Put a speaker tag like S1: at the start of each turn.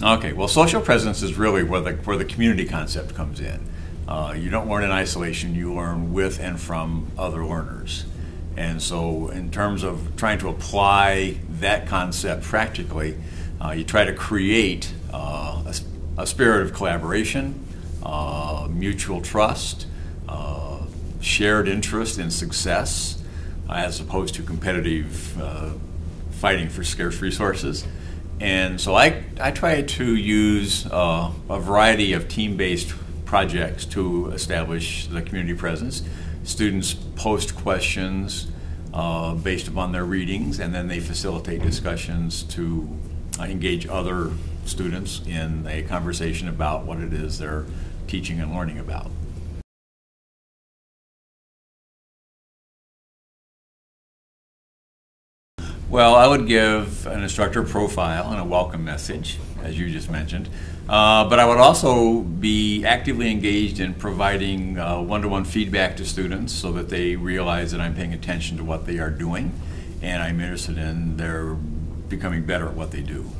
S1: Okay, well, social presence is really where the, where the community concept comes in. Uh, you don't learn in isolation, you learn with and from other learners. And so, in terms of trying to apply that concept practically, uh, you try to create uh, a, a, spirit of collaboration, uh, mutual trust, uh, shared interest in success, as opposed to competitive uh, fighting for scarce resources. And so I, I try to use uh, a variety of team based projects to establish the community presence. Students post questions uh, based upon their readings, and then they facilitate discussions to uh, engage other students in a conversation about what it is they're teaching and learning about. Well, I would give an instructor profile and a welcome message, as you just mentioned. Uh, but I would also be actively engaged in providing one to one feedback to students so that they realize that I'm paying attention to what they are doing and I'm interested in their becoming better at what they do.